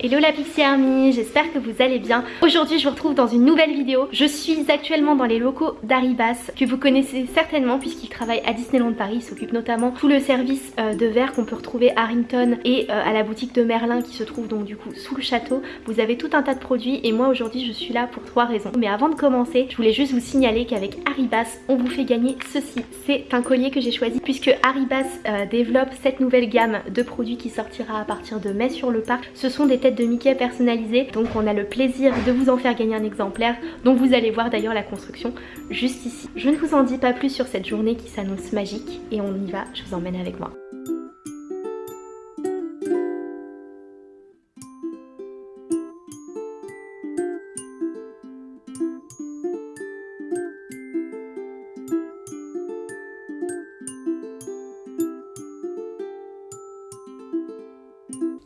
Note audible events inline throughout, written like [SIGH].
Hello la Pixie Army, j'espère que vous allez bien. Aujourd'hui je vous retrouve dans une nouvelle vidéo. Je suis actuellement dans les locaux d'Aribas que vous connaissez certainement puisqu'il travaille à Disneyland Paris. Il s'occupe notamment tout le service euh, de verre qu'on peut retrouver à Harrington et euh, à la boutique de Merlin qui se trouve donc du coup sous le château. Vous avez tout un tas de produits et moi aujourd'hui je suis là pour trois raisons. Mais avant de commencer, je voulais juste vous signaler qu'avec Aribas on vous fait gagner ceci. C'est un collier que j'ai choisi puisque Aribas euh, développe cette nouvelle gamme de produits qui sortira à partir de mai sur le parc. Ce sont des de Mickey personnalisée donc on a le plaisir de vous en faire gagner un exemplaire dont vous allez voir d'ailleurs la construction juste ici. Je ne vous en dis pas plus sur cette journée qui s'annonce magique et on y va, je vous emmène avec moi.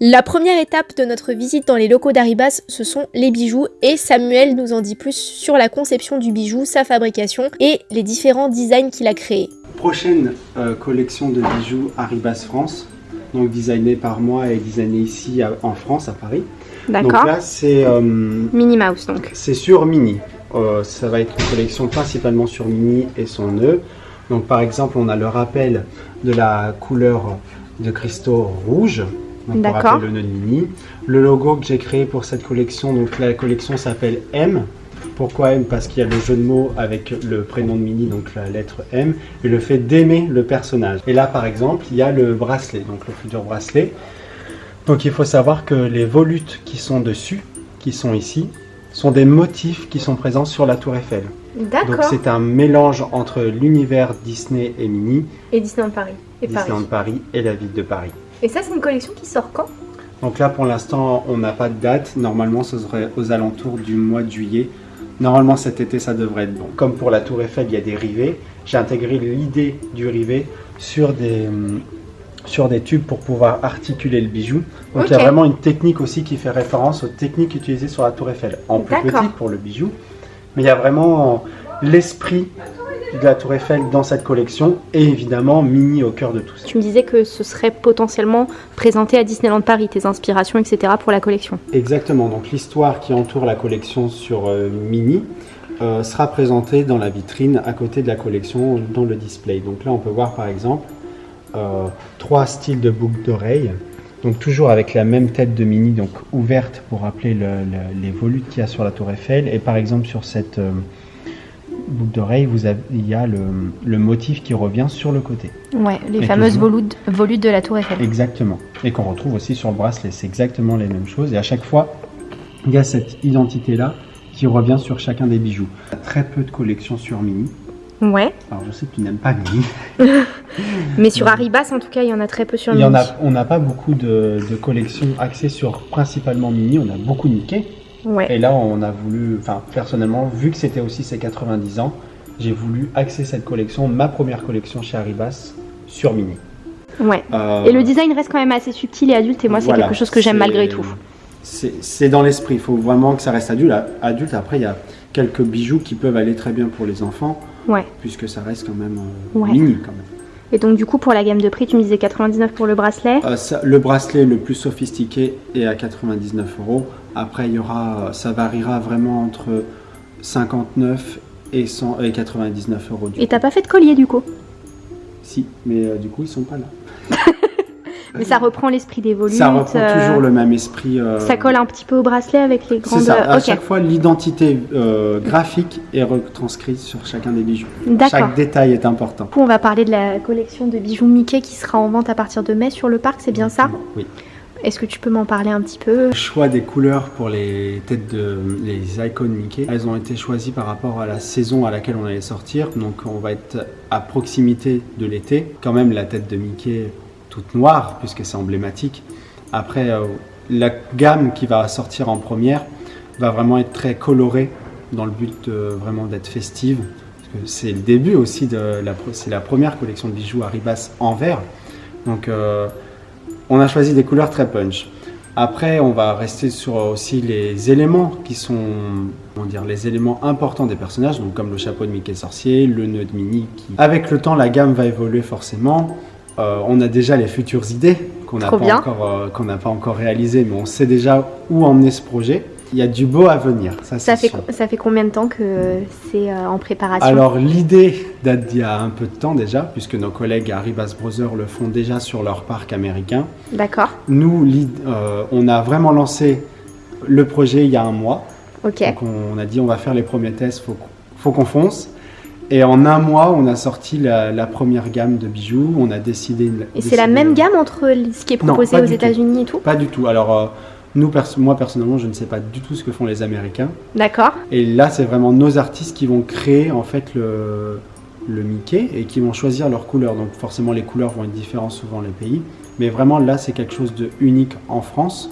La première étape de notre visite dans les locaux d'Aribas, ce sont les bijoux et Samuel nous en dit plus sur la conception du bijou, sa fabrication et les différents designs qu'il a créés. Prochaine euh, collection de bijoux Aribas France, donc designé par moi et designé ici en France, à Paris. D'accord. Donc là c'est... Euh, Minnie Mouse donc. C'est sur Minnie. Euh, ça va être une collection principalement sur Minnie et son nœud. Donc par exemple on a le rappel de la couleur de cristaux rouge D'accord. le nœud de Mini. Le logo que j'ai créé pour cette collection, donc la collection s'appelle M. Pourquoi M? Parce qu'il y a le jeu de mots avec le prénom de Mini, donc la lettre M, et le fait d'aimer le personnage. Et là, par exemple, il y a le bracelet, donc le futur bracelet. Donc il faut savoir que les volutes qui sont dessus, qui sont ici, sont des motifs qui sont présents sur la tour Eiffel. D'accord. Donc c'est un mélange entre l'univers Disney et Mini. Et Disneyland Paris. Et Disneyland Paris et la ville de Paris. Et ça, c'est une collection qui sort quand? Donc là, pour l'instant, on n'a pas de date. Normalement, ce serait aux alentours du mois de juillet. Normalement, cet été, ça devrait être bon. Comme pour la Tour Eiffel, il y a des rivets. J'ai intégré l'idée du rivet sur des, sur des tubes pour pouvoir articuler le bijou. Donc il y a vraiment une technique aussi qui fait référence aux techniques utilisées sur la Tour Eiffel. En plus petit pour le bijou. Mais il y a vraiment l'esprit de la Tour Eiffel dans cette collection et évidemment Mini au cœur de tout ça. Tu me disais que ce serait potentiellement présenté à Disneyland Paris, tes inspirations, etc. pour la collection. Exactement, donc l'histoire qui entoure la collection sur euh, Mini euh, sera présentée dans la vitrine à côté de la collection dans le display. Donc là on peut voir par exemple euh, trois styles de boucles d'oreilles. Donc toujours avec la même tête de Mini, donc ouverte pour rappeler les volutes qu'il y a sur la Tour Eiffel. Et par exemple sur cette boucle d'oreille, il y a le, motif qui revient sur le côté. Ouais, les fameuses volutes, volutes de la tour Eiffel. Exactement. Et qu'on retrouve aussi sur le bracelet. C'est exactement les mêmes choses. Et à chaque fois, il y a cette identité-là qui revient sur chacun des bijoux. Très peu de collections sur Mini. Ouais. Alors je sais que tu n'aimes pas Mini. [LAUGHS] Mais sur Arribas, en tout cas, il y en a très peu sur Mini. Il y en a, on n'a pas beaucoup de, de collections axées sur principalement Mini. On a beaucoup Mickey. Et là, on a voulu, enfin, personnellement, vu que c'était aussi ses 90 ans, j'ai voulu axer cette collection, ma première collection chez Arribas, sur Mini. Ouais. Euh, et le design reste quand même assez subtil et adulte, et moi, c'est quelque chose que j'aime malgré tout. C'est dans l'esprit, il faut vraiment que ça reste adulte. adulte. Après, il y a quelques bijoux qui peuvent aller très bien pour les enfants, ouais. puisque ça reste quand même euh, mini quand même. Et donc du coup pour la gamme de prix, tu me disais 99 pour le bracelet? Euh, Le bracelet le plus sophistiqué est à 99 euros. Après il y aura, ça variera vraiment entre 59 et, 100, et 99 euros. et t'as pas fait de collier du coup? Si, mais euh, du coup ils sont pas là. [LAUGHS] Mais ça reprend l'esprit des volutes. Ça reprend euh, toujours le même esprit. Euh, ça colle un petit peu au bracelet avec les grandes... C'est ça. À chaque fois, l'identité graphique est retranscrite sur chacun des bijoux. Chaque détail est important. on va parler de la collection de bijoux Mickey qui sera en vente à partir de mai sur le parc, c'est bien ça? Oui. Est-ce que tu peux m'en parler un petit peu? Le choix des couleurs pour les têtes de les icônes Mickey, elles ont été choisies par rapport à la saison à laquelle on allait sortir. Donc on va être à proximité de l'été. Quand même la tête de Mickey toute noire, puisque c'est emblématique. Après, euh, la gamme qui va sortir en première va vraiment être très colorée dans le but vraiment d'être festive. C'est le début aussi de la, c'est la première collection de bijoux Arribas en vert. Donc, euh, on a choisi des couleurs très punch. Après, on va rester sur aussi les éléments qui sont, comment dire, les éléments importants des personnages, donc comme le chapeau de Mickey Sorcier, le nœud de Minnie. Qui... Avec le temps, la gamme va évoluer forcément. euh, on a déjà les futures idées qu'on n'a pas, euh, qu'on n'a pas encore réalisées, mais on sait déjà où emmener ce projet. Il y a du beau à venir, ça, Ça fait, sûr. ça fait combien de temps que c'est euh, en préparation? Alors l'idée date d'il y a un peu de temps déjà, puisque nos collègues à Ribas Brothers le font déjà sur leur parc américain. D'accord, Nous, euh, on a vraiment lancé le projet il y a un mois. ok. Donc on a dit on va faire les premiers tests, faut, faut qu'on fonce. Et en un mois, on a sorti la, la première gamme de bijoux. On a décidé. Et c'est la même gamme entre ce qui est proposé aux. États-Unis et tout? Pas du tout. Alors euh, nous, moi personnellement, je ne sais pas du tout ce que font les Américains. D'accord, Et là, c'est vraiment nos artistes qui vont créer en fait le, le Mickey et qui vont choisir leurs couleurs. Donc forcément, les couleurs vont être différentes suivant les pays. Mais vraiment, là, c'est quelque chose de unique en France,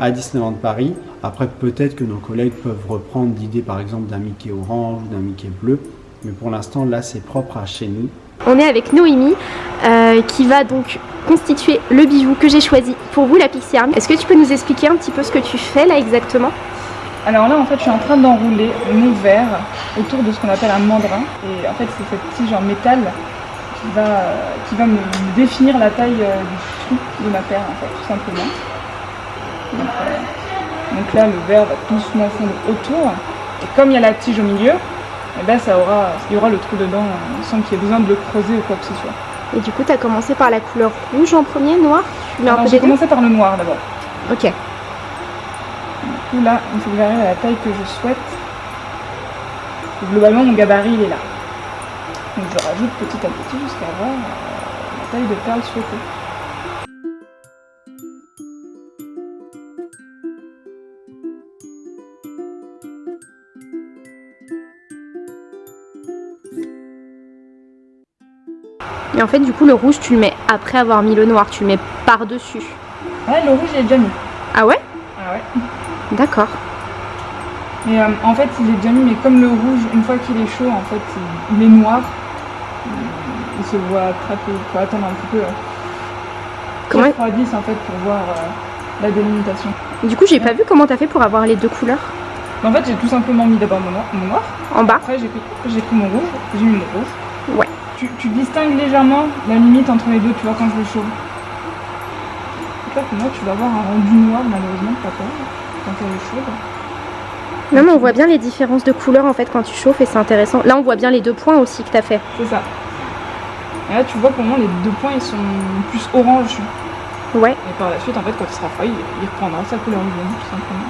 à Disneyland Paris. Après, peut-être que nos collègues peuvent reprendre l'idée, par exemple, d'un Mickey orange ou d'un Mickey bleu. Mais pour l'instant, là, c'est propre à chez nous. On est avec Noémie euh, qui va donc constituer le bijou que j'ai choisi pour vous, la Pixie Army. Est-ce que tu peux nous expliquer un petit peu ce que tu fais là exactement? Alors là, en fait, je suis en train d'enrouler mon verre autour de ce qu'on appelle un mandrin. Et en fait, c'est cette tige en métal qui va, me, définir la taille euh, du trou de ma paire, en fait, tout simplement. Donc, euh, là, le verre va doucement fondre autour. Et comme il y a la tige au milieu, eh ben, ça aura, il y aura le trou dedans euh, sans qu'il y ait besoin de le creuser ou quoi que ce soit. Et du coup, tu as commencé par la couleur rouge en premier, noir peu j'ai commencé par le noir d'abord. Ok. Du coup, là, il faut que j'arrive à la taille que je souhaite. Et globalement, mon gabarit, il est là. Donc, je rajoute petit à petit jusqu'à avoir euh, la taille de perle souhaitée. Et en fait, du coup, le rouge, tu le mets après avoir mis le noir, tu le mets par-dessus. Ouais, le rouge, il est déjà mis. Ah ouais? Ah ouais. D'accord. Mais euh, en fait, il est déjà mis, mais comme le rouge, une fois qu'il est chaud, en fait, il, il est noir. Il, il se voit très peu. Il faut attendre un petit peu. Euh, Comment- 10 en fait pour voir euh, la délimitation. Du coup, j'ai pas vu comment t'as fait pour avoir les deux couleurs En fait, j'ai tout simplement mis d'abord mon noir, mon noir en bas. Après, j'ai pris, j'ai pris mon rouge, j'ai mis mon rouge. Ouais. Tu, tu distingues légèrement la limite entre les deux, tu vois, quand je le chauffe. Là, pour moi, tu vas avoir un rendu noir, malheureusement, pas peur, quand elle est chaude. Non, mais on voit bien les différences de couleurs en fait quand tu chauffes et c'est intéressant. Là, on voit bien les deux points aussi que t'as fait. C'est ça. Et là, tu vois, pour moi, les deux points, ils sont plus orange. Ouais. Et par la suite, en fait, quand il sera froid, il, il reprendra sa couleur jaune, tout simplement.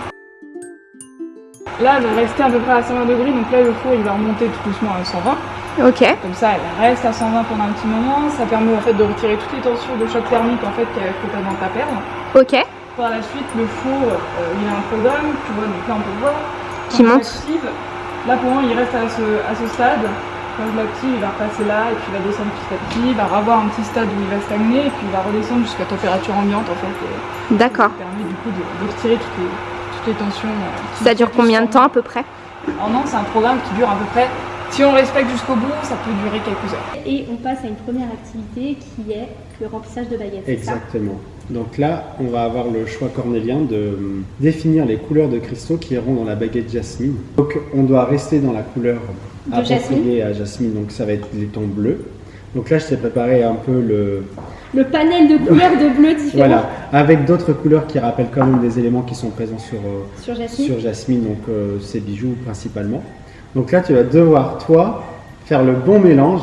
Là, elle va rester à peu près à 120 degrés, donc là, le four, il va remonter tout doucement à 120. Ok. Comme ça, elle reste à 120 pendant un petit moment. Ça permet en fait de retirer toutes les tensions de choc thermique en fait que tu as dans ta perle. Ok. Par la suite, le four, euh, il a un programme, tu vois, donc là on peut voir. Qui Quand monte. Là pour moi, il reste à ce, à ce stade. Quand je l'active, il va repasser là et puis il va descendre petit à petit. Il va avoir un petit stade où il va stagner et puis il va redescendre jusqu'à température ambiante en fait. D'accord. Ça permet du coup de, de retirer toutes les, toutes les tensions. euh, Ça dure combien de temps à peu près? Non, c'est un programme qui dure à peu près. Si on respecte jusqu'au bout, ça peut durer quelques heures. Et on passe à une première activité qui est le remplissage de baguettes. Exactement. Donc là, on va avoir le choix cornélien de euh, définir les couleurs de cristaux qui iront dans la baguette jasmine. Donc on doit rester dans la couleur appropriée à jasmine, donc ça va être les tons bleus. Donc là, je t'ai préparé un peu le... Le panel de couleurs de bleu différents [LAUGHS] Voilà, avec d'autres couleurs qui rappellent quand même des éléments qui sont présents sur, euh, sur Jasmine. sur jasmine, donc euh, ces bijoux principalement. Donc là, tu vas devoir, toi, faire le bon mélange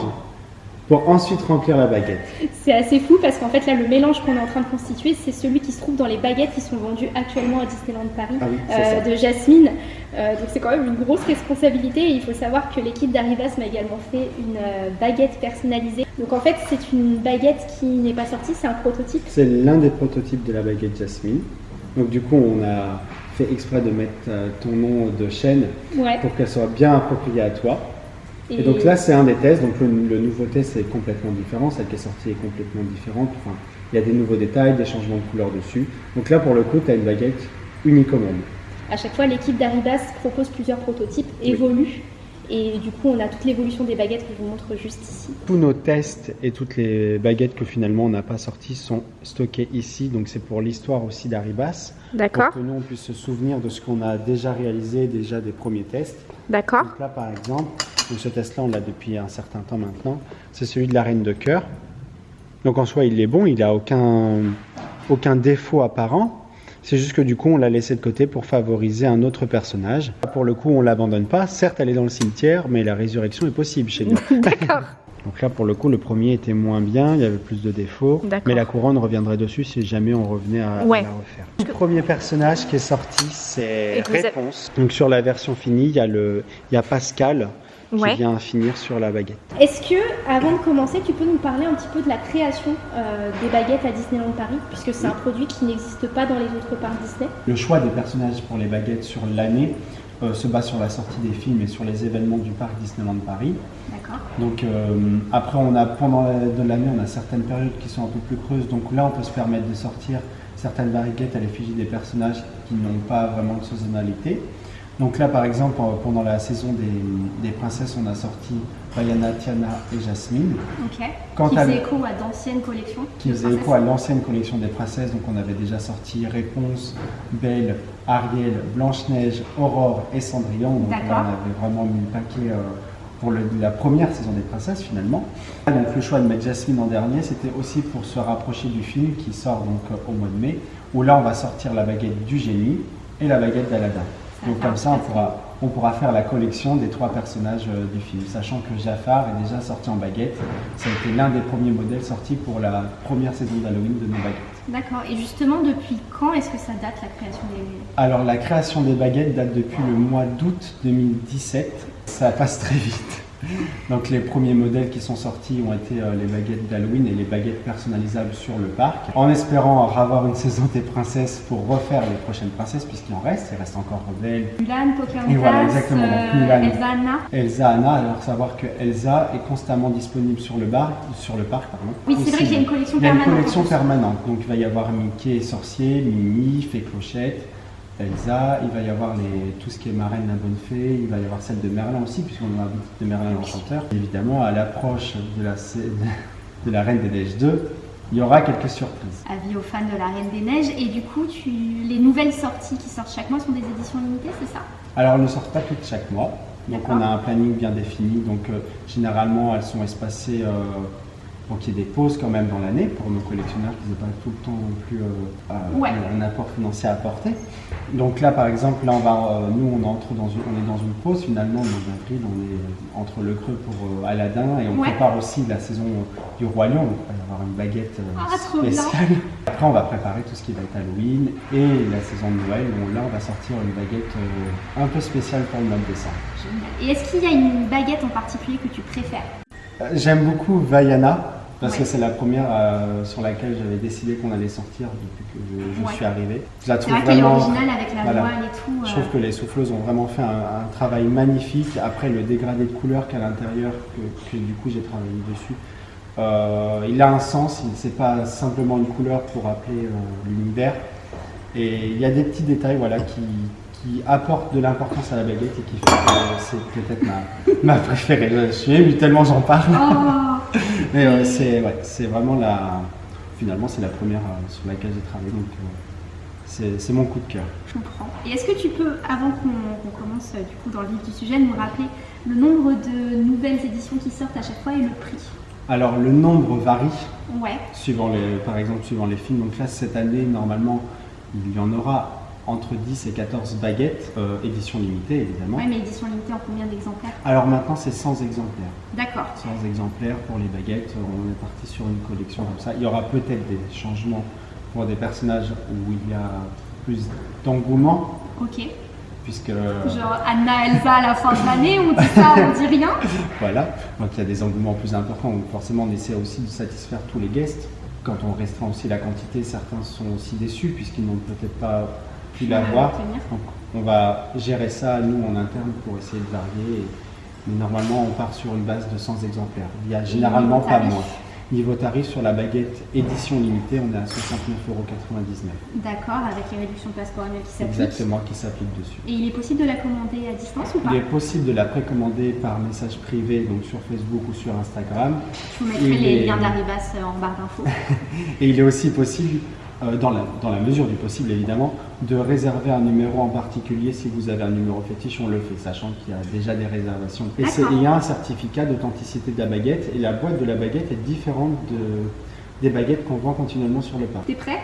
pour ensuite remplir la baguette. C'est assez fou parce qu'en fait là le mélange qu'on est en train de constituer c'est celui qui se trouve dans les baguettes qui sont vendues actuellement à Disneyland Paris Ah oui, euh, de Jasmine. Euh, donc c'est quand même une grosse responsabilité et il faut savoir que l'équipe d'Arribas m'a également fait une euh, baguette personnalisée. Donc en fait c'est une baguette qui n'est pas sortie, c'est un prototype. C'est l'un des prototypes de la baguette jasmine. Donc du coup, on a fait exprès de mettre euh, ton nom de chaîne Ouais. pour qu'elle soit bien appropriée à toi. Et, donc là, c'est un des tests. Donc le, le nouveau test est complètement différent. Celle qui est sortie est complètement différente. Enfin, il y a des nouveaux détails, des changements de couleur dessus. Donc là, pour le coup, tu as une baguette unique au monde. À chaque fois, l'équipe d'Arribas propose plusieurs prototypes, évoluent, et du coup, on a toute l'évolution des baguettes que je vous montre juste ici. Tous nos tests et toutes les baguettes que finalement on n'a pas sorties sont stockées ici. Donc c'est pour l'histoire aussi d'Aribas. D'accord, Pour que nous, on puisse se souvenir de ce qu'on a déjà réalisé, déjà des premiers tests. d'accord. Donc là, par exemple, donc ce test-là, on l'a depuis un certain temps maintenant. C'est celui de la reine de cœur. Donc en soi, il est bon, il n'a aucun, aucun défaut apparent. C'est juste que du coup, on l'a laissé de côté pour favoriser un autre personnage. Pour le coup, on l'abandonne pas. Certes, elle est dans le cimetière, mais la résurrection est possible chez nous. [LAUGHS] D'accord. Donc là, pour le coup, le premier était moins bien, il y avait plus de défauts. D'accord. Mais la couronne reviendrait dessus si jamais on revenait à, la refaire. Le premier personnage qui est sorti, c'est avez- Réponse. Donc sur la version finie, il y a, le, il y a Pascal qui Ouais. vient finir sur la baguette. Est-ce que, avant de commencer, tu peux nous parler un petit peu de la création euh, des baguettes à Disneyland Paris, puisque c'est un produit qui n'existe pas dans les autres parcs Disney Le choix des personnages pour les baguettes sur l'année euh, se base sur la sortie des films et sur les événements du parc Disneyland Paris. D'accord. Donc euh, après, on a, pendant l'année, on a certaines périodes qui sont un peu plus creuses. Donc là, on peut se permettre de sortir certaines baguettes à l'effigie des personnages qui n'ont pas vraiment de saisonnalité. Donc là, par exemple, euh, pendant la saison des, des princesses, on a sorti Bayana, Tiana et Jasmine. Quant qui faisait écho à d'anciennes collections qui faisait écho à l'ancienne collection des princesses. Donc on avait déjà sorti Réponse, Belle, Ariel, Blanche-Neige, Aurore et Cendrillon. Donc là on avait vraiment mis le paquet euh, pour le- la première saison des princesses finalement. Donc le choix de mettre Jasmine en dernier, c'était aussi pour se rapprocher du film qui sort donc euh, au mois de mai, où là on va sortir la baguette du génie et la baguette d'Aladin. Donc comme ça on pourra, on pourra faire la collection des trois personnages euh, du film, sachant que Jafar est déjà sorti en baguette. Ça a été l'un des premiers modèles sortis pour la première saison d'Halloween de nos baguettes. D'accord. Et justement, depuis quand est-ce que ça date la création des. Alors la création des baguettes date depuis le mois d'août 2017. Ça passe très vite. [LAUGHS] Donc les premiers modèles qui sont sortis ont été euh, les baguettes d'Halloween et les baguettes personnalisables sur le parc. En espérant avoir une saison des princesses pour refaire les prochaines princesses, puisqu'il en reste, il reste encore Belle, Mulan, Pocahontas, Et voilà, exactement, donc euh, Mulan. Elsa, Anna. Elsa, Anna. Alors savoir que Elsa est constamment disponible sur le, bar, sur le parc. Pardon. Oui, c'est vrai qu'il y a une collection il y a une permanente. collection permanente. Donc il va y avoir Mickey sorcier, Mimi, Fée Clochette, Elsa, il va y avoir les, tout ce qui est Marraine la Bonne Fée, il va y avoir celle de Merlin aussi, puisqu'on a un boutique de Merlin l'Enchanteur. Évidemment, à l'approche de la, [LAUGHS] de la Reine des Neiges 2, il y aura quelques surprises. Avis aux fans de la Reine des Neiges. Et du coup, tu... les nouvelles sorties qui sortent chaque mois sont des éditions limitées, c'est ça? Alors, elles ne sortent pas toutes chaque mois. Donc, on a un planning bien défini. Donc, euh, généralement, elles sont espacées euh, pour qu'il y ait des pauses quand même dans l'année pour nos collectionneurs qui n'aient pas tout le temps non plus euh, Ouais. un apport financier à apporter. Donc là, par exemple, là, on va, euh, nous, on entre dans une, on est dans une pause finalement. Dans avril, on est entre le creux pour euh, Aladdin et on Ouais. prépare aussi la saison du Roi Lion. Donc, il va y avoir une baguette Ah, spéciale. Après, on va préparer tout ce qui va être Halloween et la saison de Noël. où là, on va sortir une baguette un peu spéciale pour le mois de décembre. Et est-ce qu'il y a une baguette en particulier que tu préfères? J'aime beaucoup Vaiana parce Ouais. que c'est la première euh, sur laquelle j'avais décidé qu'on allait sortir depuis que je, je Ouais. suis arrivé. Je la trouve vrai vraiment. originale avec la voilà. voile et tout. Je euh, trouve que les souffleuses ont vraiment fait un, un travail magnifique. Après le dégradé de couleur qu'à l'intérieur, que, que du coup j'ai travaillé dessus, euh, il a un sens. C'est pas simplement une couleur pour rappeler euh, l'univers. Et il y a des petits détails voilà qui, qui apportent de l'importance à la baguette et qui fait que c'est peut-être ma, [LAUGHS] ma préférée. Je suis ému tellement j'en parle. Oh, Mais euh, c'est ouais, vraiment la. Finalement, c'est la première euh, sur laquelle j'ai travaillé, donc euh, c'est mon coup de cœur. je comprends. Et est-ce que tu peux, avant qu'on commence euh, du coup dans le vif du sujet, nous rappeler le nombre de nouvelles éditions qui sortent à chaque fois et le prix? Alors, le nombre varie Ouais. suivant les, par exemple, suivant les films. Donc là, cette année, normalement, il y en aura entre 10 et 14 baguettes, euh, édition limitée évidemment. Ouais, mais édition limitée en combien d'exemplaires? Alors maintenant, c'est 100 exemplaires. D'accord. 100 exemplaires pour les baguettes. On est parti sur une collection comme ça. Il y aura peut-être des changements pour des personnages où il y a plus d'engouement, Ok. puisque Genre Anna, Elsa à la fin de l'année, on dit ça, on dit rien? [LAUGHS] Voilà, donc il y a des engouements plus importants, donc forcément on essaie aussi de satisfaire tous les guests. Quand on restreint aussi la quantité, certains sont aussi déçus puisqu'ils n'ont peut-être pas pu l'avoir. obtenir. Donc on va gérer ça nous en interne pour essayer de varier. Et- Mais normalement on part sur une base de 100 exemplaires. Il y a généralement pas moins. Niveau tarif sur la baguette édition limitée, on est à 69,99€. D'accord, avec les réductions de passeport annuel qui s'appliquent. Exactement, qui s'applique dessus. Et il est possible de la commander à distance ou pas Il est possible de la précommander par message privé, donc sur Facebook ou sur Instagram. Je vous mettrai il les est- liens euh, en barre d'infos. [LAUGHS] Et il est aussi possible, euh, dans, la, dans la mesure du possible évidemment, de réserver un numéro en particulier. Si vous avez un numéro fétiche, on le fait, sachant qu'il y a déjà des réservations. Et il y a un certificat d'authenticité de la baguette, et la boîte de la baguette est différente de, des baguettes qu'on vend continuellement sur le parc. T'es prêt?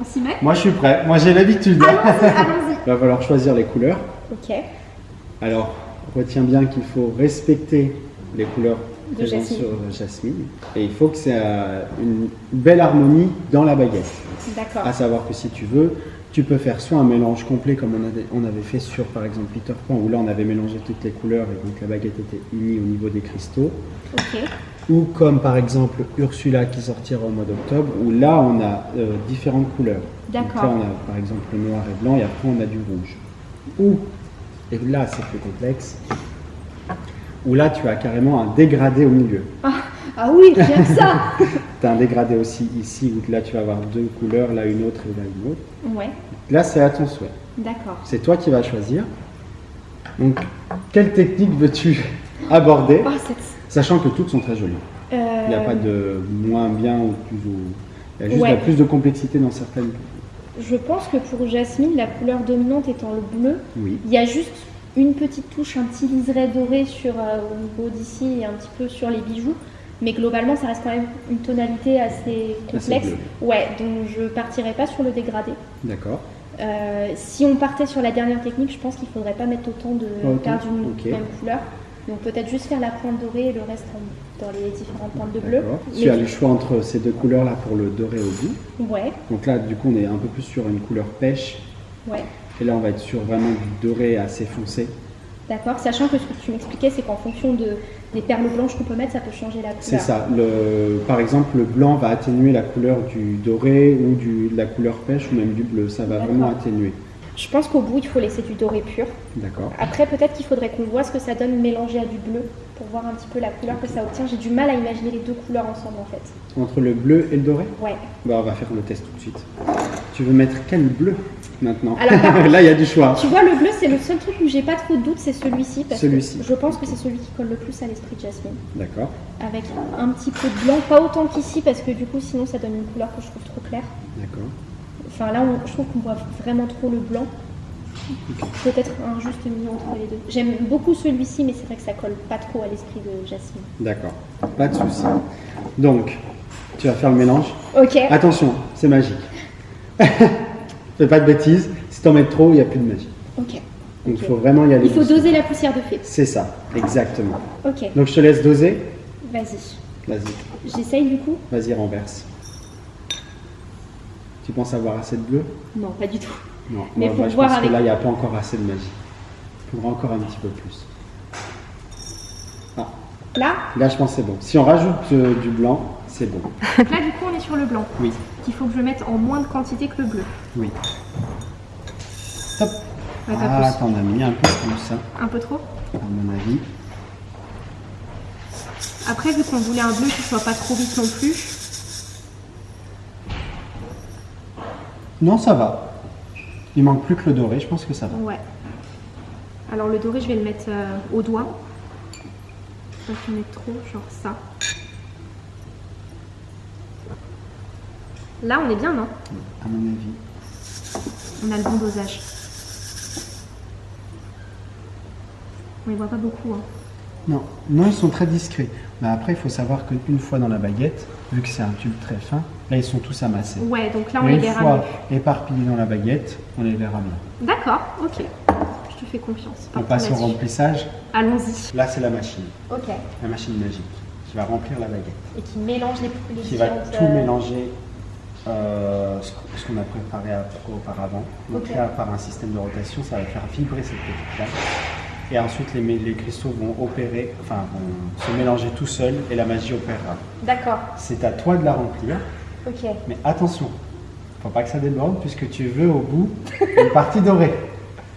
On s'y met? Moi je suis prêt, moi j'ai l'habitude. [LAUGHS] Il va falloir choisir les couleurs. Ok. Alors, retiens bien qu'il faut respecter les couleurs De jasmine. sur euh, jasmine. Et il faut que c'est euh, une belle harmonie dans la baguette. À savoir que si tu veux, tu peux faire soit un mélange complet comme on avait, on avait fait sur par exemple Peter Pan, où là on avait mélangé toutes les couleurs et donc la baguette était unie au niveau des cristaux. Ou comme par exemple Ursula qui sortira au mois d'octobre, où là on a euh, différentes couleurs. D'accord. là on a par exemple le noir et blanc et après on a du rouge. Ou, et là c'est plus complexe, où là tu as carrément un dégradé au milieu. Ah oui, bien que ça [LAUGHS] Tu as un dégradé aussi ici où là tu vas avoir deux couleurs, là une autre et là une autre. Ouais, Là c'est à ton souhait. d'accord. C'est toi qui vas choisir. Donc quelle technique veux-tu [LAUGHS] aborder Oh. Sachant que toutes sont très jolies. Il n'y a Euh, pas de moins bien ou plus ou... Il y a juste Ouais. plus de complexité dans certaines. Je pense que pour Jasmine, la couleur dominante étant le bleu, Oui. il y a juste une petite touche, un petit liseré doré sur, euh, au niveau d'ici et un petit peu sur les bijoux. Mais globalement, ça reste quand même une tonalité assez complexe. bleu. ouais, donc je partirais pas sur le dégradé. D'accord. Euh, si on partait sur la dernière technique, je pense qu'il faudrait pas mettre autant de perles d'une même couleur. Donc peut-être juste faire la pointe dorée et le reste en- dans les différentes pointes de bleu. Tu as le choix entre ces deux couleurs là pour le doré au bout. Ouais, Donc là du coup on est un peu plus sur une couleur pêche. ouais. Et là on va être sur vraiment du doré assez foncé. D'accord, sachant que ce que tu m'expliquais, c'est qu'en fonction de, des perles blanches qu'on peut mettre, ça peut changer la couleur. C'est ça. Le, par exemple le blanc va atténuer la couleur du doré ou du, de la couleur pêche ou même du bleu. Ça va vraiment atténuer. Je pense qu'au bout, il faut laisser du doré pur. D'accord. Après, peut-être qu'il faudrait qu'on voit ce que ça donne mélangé à du bleu pour voir un petit peu la couleur que ça obtient. J'ai du mal à imaginer les deux couleurs ensemble en fait. Entre le bleu et le doré? Ouais. Bah, on va faire le test tout de suite. Tu veux mettre quel bleu? Maintenant Alors, [LAUGHS] contre, Là, il y a du choix. Tu vois, le bleu, c'est le seul truc où j'ai pas trop de doute, c'est celui-ci. Celui-ci. Je pense que c'est celui qui colle le plus à l'esprit de Jasmine. D'accord. Avec un petit peu de blanc, pas autant qu'ici, parce que du coup, sinon, ça donne une couleur que je trouve trop claire. D'accord. Enfin, là, on- je trouve qu'on voit vraiment trop le blanc. Peut-être un juste milieu entre les deux. J'aime beaucoup celui-ci, mais c'est vrai que ça colle pas trop à l'esprit de Jasmine. D'accord. Pas de souci. Donc, tu vas faire le mélange. Ok. Attention, c'est magique. [LAUGHS] Fais pas de bêtises. Si t'en mets trop, il n'y a plus de magie. Ok. Donc, il faut vraiment y aller. Il faut doucement. doser la poussière de fée. C'est ça, exactement. Ok. Donc, je te laisse doser. Vas-y. Vas-y, J'essaye du coup vas-y, renverse. Tu penses avoir assez de bleu? Non, pas du tout. Non, Mais moi, pour moi, je pense avec- que là, il n'y a pas encore assez de magie. Il faudra encore un petit peu plus. Ah, Là, là, je pense que c'est bon. Si on rajoute euh, du blanc, c'est bon. donc là, du coup, on est sur le blanc. Oui, Qu'il faut que je mette en moins de quantité que le bleu. oui. Top. Ouais, Ah, plus. t'en as mis un peu plus, hein, Un peu trop à mon avis. Après, vu qu'on voulait un bleu qui soit pas trop vite non plus, Non, ça va. Il manque plus que le doré, je pense que ça va. ouais. Alors le doré, je vais le mettre euh, au doigt. Pas qu'il mette trop, genre ça. Là, on est bien, non? À mon avis. On a le bon dosage. On les voit pas beaucoup. Hein. Non, non, ils sont très discrets. Mais après, il faut savoir qu'une fois dans la baguette, vu que c'est un tube très fin, là, ils sont tous amassés. Ouais, donc là, on Mais les une verra fois mieux. éparpillés dans la baguette, on les verra bien. D'accord, ok. Je te fais confiance. On passe au remplissage. Allons-y. Là, c'est la machine, Ok. la machine magique, qui va remplir la baguette, Et qui mélange les, les qui va tout euh, mélanger euh, ce qu- ce qu'on a préparé à- auparavant. Donc là, par un système de rotation, ça va faire vibrer cette petite flamme. Et ensuite, les, cristaux vont opérer, enfin, vont se mélanger tout seuls et la magie opérera. D'accord, C'est à toi de la remplir, ok. mais attention, faut pas que ça déborde puisque tu veux au bout une partie dorée.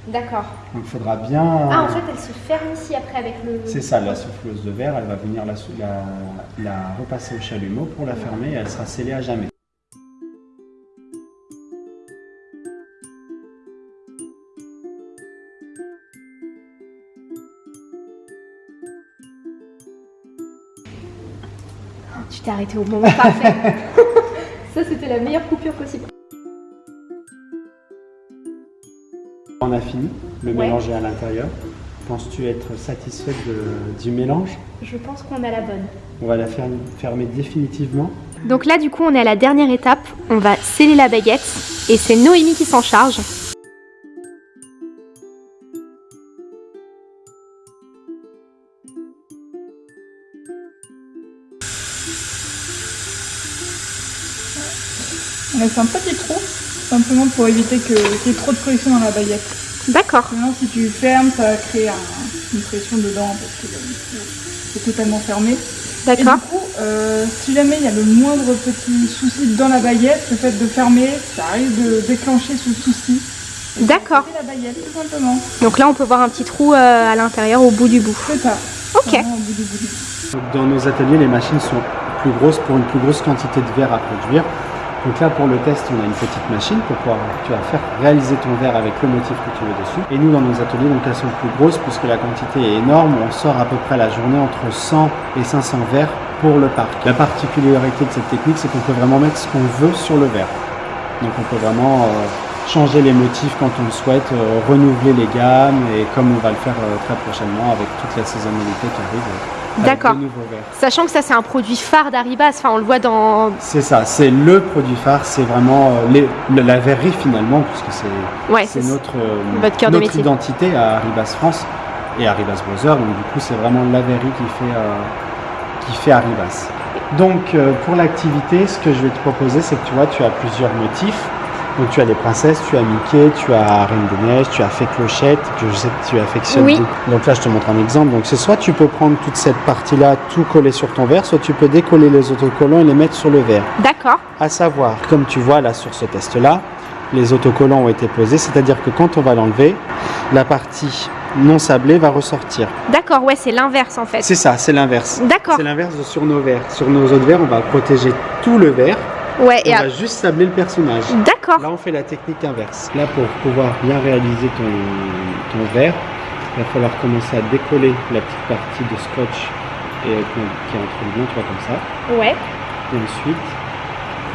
D'accord. Donc il faudra bien. Ah, en fait, elle se ferme ici après avec le. C'est ça, la souffleuse de verre, elle va venir la, sou- la, la repasser au chalumeau pour la fermer et elle sera scellée à jamais. Tu t'es arrêté au moment parfait. [LAUGHS] Ça, c'était la meilleure coupure possible. On a fini, le Ouais. mélange est à l'intérieur. Penses-tu être satisfaite de- du mélange? Je pense qu'on a la bonne. On va la fer- fermer définitivement. Donc là du coup on est à la dernière étape, on va sceller la baguette et c'est Noémie qui s'en charge. Laisse un petit trou, simplement pour éviter que- qu'il y ait trop de pression dans la baguette. D'accord. Sinon, si tu fermes, ça va créer un- une pression dedans parce que euh, c'est totalement fermé. Et du D'accord. coup, euh, si jamais il y a le moindre petit souci dans la baguette, le fait de fermer, ça risque de déclencher ce souci. D'accord. casser la baguette, tout simplement. Donc là on peut voir un petit trou euh, à l'intérieur au bout du bout. C'est ça. Ok. Vraiment au bout du bout du bout. Donc, dans nos ateliers, les machines sont plus grosses pour une plus grosse quantité de verre à produire. Donc là, pour le test, on a une petite machine pour pouvoir tu vas faire réaliser ton verre avec le motif que tu veux dessus. Et nous, dans nos ateliers, donc elles sont plus grosses puisque la quantité est énorme. On sort à peu près la journée entre 100 et 500 verres pour le parc. La particularité de cette technique, c'est qu'on peut vraiment mettre ce qu'on veut sur le verre. Donc on peut vraiment euh, changer les motifs quand on le souhaite, euh, renouveler les gammes et comme on va le faire euh, très prochainement avec toute la saisonnalité qui arrive. D'accord. Sachant que ça c'est un produit phare d'Aribas, enfin on le voit dans... C'est ça, c'est le produit phare, c'est vraiment euh, les- la, verrerie finalement, puisque c'est Ouais, notre, euh, votre cœur de notre métier. identité à Arribas France et Arribas Brothers. Donc du coup, c'est vraiment la verrerie qui fait, euh, qui fait Arribas. Donc euh, pour l'activité, ce que je vais te proposer, c'est que tu vois, tu as plusieurs motifs. Donc tu as les princesses, tu as Mickey, tu as Reine des Neiges, tu as fait Clochette, que je sais que tu affectionnes. Oui. Donc là, je te montre un exemple. Donc c'est soit tu peux prendre toute cette partie-là, tout coller sur ton verre, soit tu peux décoller les autocollants et les mettre sur le verre. D'accord. À savoir, comme tu vois là sur ce test-là, les autocollants ont été posés, c'est-à-dire que quand on va l'enlever, la partie non sablée va ressortir. D'accord, ouais c'est l'inverse en fait. C'est ça, c'est l'inverse. D'accord. C'est l'inverse sur nos verres. Sur nos autres verres, on va protéger tout le verre, Ouais, on et va juste sabler le personnage. D'accord. Là, on fait la technique inverse. Là, pour pouvoir bien réaliser ton, ton verre, il va falloir commencer à décoller la petite partie de scotch et, euh, qui est entre les mains, tu vois, comme ça. Ouais. Et ensuite,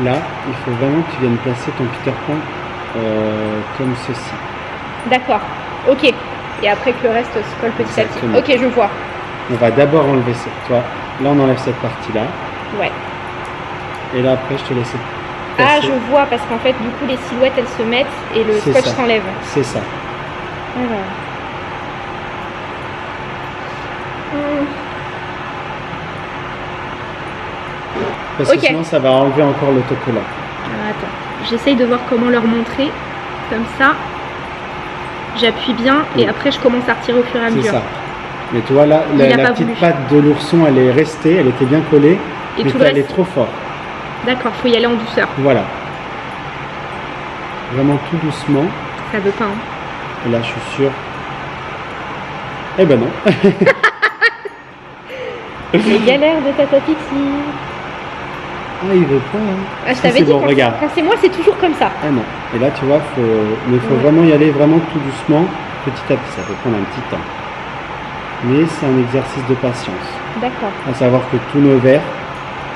là, il faut vraiment que tu viennes placer ton Peter Pan euh, comme ceci. D'accord. Ok. Et après que le reste se colle petit Exactement. à petit. Ok, je vois. On va d'abord enlever cette, tu vois, là on enlève cette partie-là, Ouais. Et là après je te laisse Ah, je vois, parce qu'en fait, du coup, les silhouettes, elles se mettent et le C'est scotch s'enlève. C'est ça. Alors. Hum, Parce que sinon ça va enlever encore l'autocollant. alors, attends, j'essaye de voir comment leur montrer. Comme ça, j'appuie bien et Oui. après, je commence à retirer au fur et à C'est mesure. ça. Mais tu vois là, la, petite voulu. patte de l'ourson elle est restée, elle était bien collée, Et mais tout t'es le allé reste, trop fort. D'accord, faut y aller en douceur. Voilà. Vraiment tout doucement. Ça veut pas, hein. Et là je suis sûr. Eh ben non. [LAUGHS] Les galères de Tata Pixie. Ah il veut pas. Hein. Ah, je t'avais dit, bon, regarde. quand c'est moi, c'est toujours comme ça. Ah non. Et là, tu vois, faut, mais il faut Ouais. vraiment y aller vraiment tout doucement, petit à petit. Ça peut prendre un petit temps. Mais c'est un exercice de patience. D'accord. À savoir que tous nos verres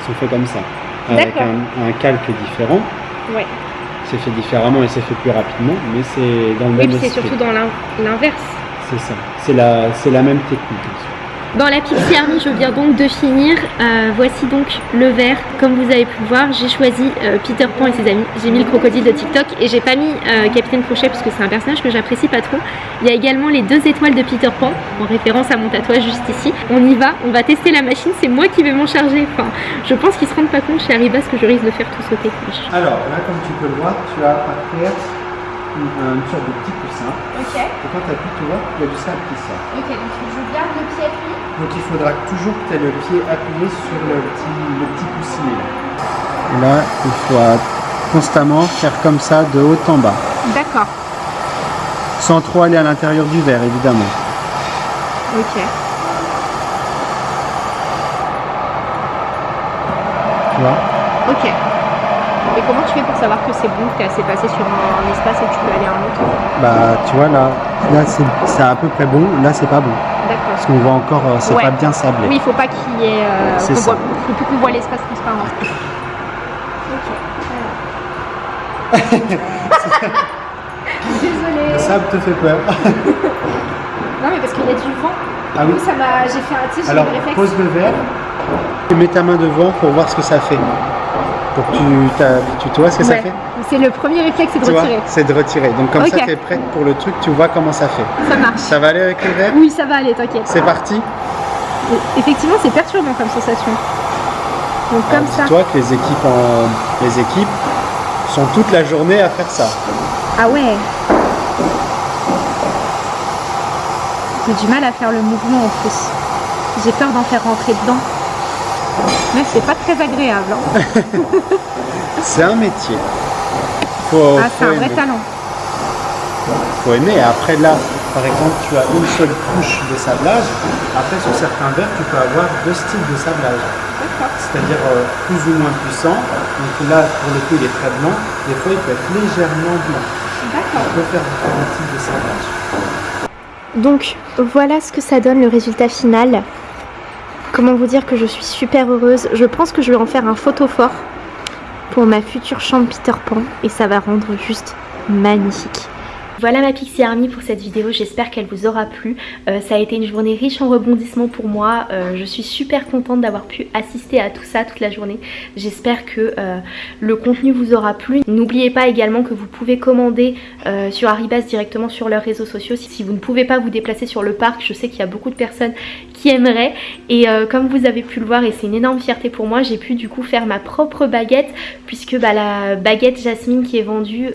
sont faits comme ça. Avec un, un calque différent. Ouais. C'est fait différemment et c'est fait plus rapidement, mais c'est dans le Oui, même puis c'est surtout dans l'in- l'inverse. C'est ça. C'est la, c'est la même technique. Dans la Pixie Army, je viens donc de finir. Euh, voici donc le verre. Comme vous avez pu voir, j'ai choisi euh, Peter Pan et ses amis. J'ai mis le crocodile de TikTok et j'ai pas mis euh, Capitaine Crochet parce que c'est un personnage que j'apprécie pas trop. Il y a également les deux étoiles de Peter Pan en référence à mon tatouage juste ici. On y va, on va tester la machine. C'est moi qui vais m'en charger. Enfin, je pense qu'ils se rendent pas compte chez Arribas que je risque de faire tout sauter. Alors, là, comme tu peux le voir, tu as par terre une, une sorte de petit coussin. Ok, Et quand tu appuies, tu vois, il y a du sable qui sort. ok. Donc je garde le pied appuyé. Donc il faudra toujours que tu aies le pied appuyé sur le petit, le petit coussinet. Et là, il faut euh, constamment faire comme ça de haut en bas. D'accord. Sans trop aller à l'intérieur du verre, évidemment. Ok. Tu vois? Ok. Et comment tu fais pour savoir que c'est bon, que tu assez passé sur un, espace et que tu peux aller à un autre Bah, tu vois, là, là c'est à peu près bon. Là, c'est pas bon. D'accord. Parce qu'on voit encore, euh, c'est Ouais. pas bien sablé. Oui, il faut pas qu'il y ait. Euh, ça. voit- faut plus qu'on voit l'espace transparent. [LAUGHS] Ok. Désolée. Le sable te fait peur. [LAUGHS] Non, mais parce qu'il y a du vent. Ah oui. Ça m'a. J'ai fait un. Tu sais, j'ai réflexe. pose le verre. Et mets ta main devant pour voir ce que ça fait. Pour tu vois ce que ça fait C'est le premier réflexe, c'est de Tu retirer. C'est de retirer. Donc comme ça, tu es prête pour le truc, tu vois comment ça fait. Ça marche. Ça va aller avec le verre Oui, ça va aller, t'inquiète. C'est parti Effectivement, c'est perturbant comme sensation. Donc Alors, comme ça. Dis-toi que les équipes, en... les équipes sont toute la journée à faire ça. Ah ouais. J'ai du mal à faire le mouvement en plus. J'ai peur d'en faire rentrer dedans. Mais c'est pas très agréable. hein. [LAUGHS] C'est un métier. Faut, Ah, c'est un vrai aimer. talent. faut aimer. Après là, par exemple, tu as une seule couche de sablage. Après, sur certains verres, tu peux avoir deux styles de sablage. C'est-à-dire euh, plus ou moins puissant. Donc là, pour le coup, il est très blanc. Des fois, il peut être légèrement blanc. On peut faire différents types de sablage. Donc voilà ce que ça donne le résultat final. Comment vous dire que je suis super heureuse. Je pense que je vais en faire un photo fort pour ma future chambre Peter Pan et ça va rendre juste magnifique. Voilà ma Pixie Army pour cette vidéo, j'espère qu'elle vous aura plu. Euh, ça a été une journée riche en rebondissements pour moi. Euh, je suis super contente d'avoir pu assister à tout ça toute la journée. J'espère que euh, le contenu vous aura plu. N'oubliez pas également que vous pouvez commander sur Arribas directement sur leurs réseaux sociaux. Si, vous ne pouvez pas vous déplacer sur le parc, je sais qu'il y a beaucoup de personnes qui aimeraient. Et comme vous avez pu le voir, et c'est une énorme fierté pour moi, j'ai pu du coup faire ma propre baguette puisque bah, la baguette Jasmine qui est vendue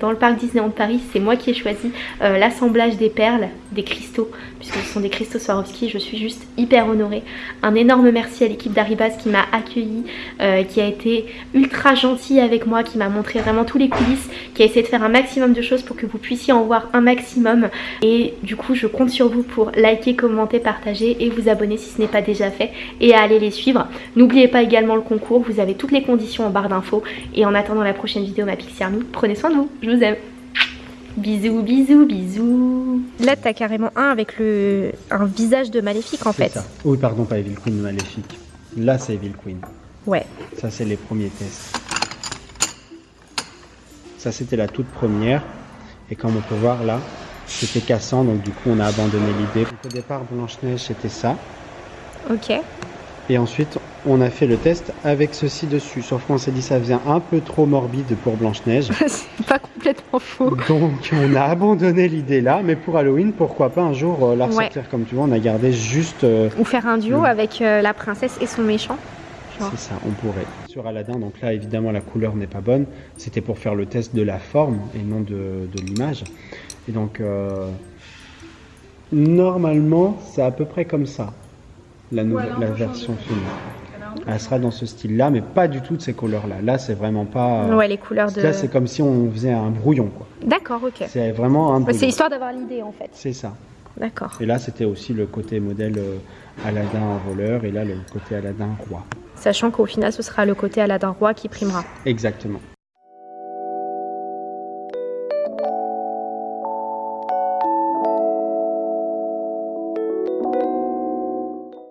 dans le parc Disneyland Paris, c'est moi qui ai choisi euh, l'assemblage des perles, des cristaux, puisque ce sont des cristaux Swarovski. Je suis juste hyper honorée. Un énorme merci à l'équipe d'Arribas qui m'a accueillie, euh, qui a été ultra gentille avec moi, qui m'a montré vraiment tous les coulisses, qui a essayé de faire un maximum de choses pour que vous puissiez en voir un maximum. Et du coup, je compte sur vous pour liker, commenter, partager et vous abonner si ce n'est pas déjà fait et à aller les suivre. N'oubliez pas également le concours, vous avez toutes les conditions en barre d'infos. Et en attendant la prochaine vidéo, ma Pixie Army, prenez soin de vous, je vous aime. Bisous, bisous, bisous. Là, t'as carrément un avec le un visage de maléfique en fait. ça. Oui, pardon, pas Evil Queen maléfique. Là, c'est Evil Queen. Ouais. Ça, c'est les premiers tests. Ça, c'était la toute première. Et comme on peut voir là, c'était cassant, donc du coup, on a abandonné l'idée. Donc, Au départ, Blanche-Neige, c'était ça. Ok. Et ensuite, on a fait le test avec ceci dessus. Sauf qu'on s'est dit ça faisait un peu trop morbide pour Blanche-Neige. [LAUGHS] C'est pas complètement faux. Donc, on a abandonné l'idée là. Mais pour Halloween, pourquoi pas un jour euh, la Ouais. ressortir comme tu vois. On a gardé juste. euh, Ou faire un duo avec euh, la princesse et son méchant. C'est ça, on pourrait. Sur Aladdin, donc là évidemment la couleur n'est pas bonne. C'était pour faire le test de la forme et non de, de l'image. Et donc normalement c'est à peu près comme ça, la, nouvelle, version finie. Elle sera dans ce style-là, mais pas du tout de ces couleurs-là. Là c'est vraiment pas. Ouais, les couleurs de. Là c'est comme si on faisait un brouillon quoi. D'accord, ok. C'est vraiment un. C'est histoire d'avoir l'idée en fait. C'est ça. D'accord. Et là c'était aussi le côté modèle euh, Aladdin voleur et là le côté Aladdin roi. Sachant qu'au final, ce sera le côté Aladdin Roi qui primera. Exactement.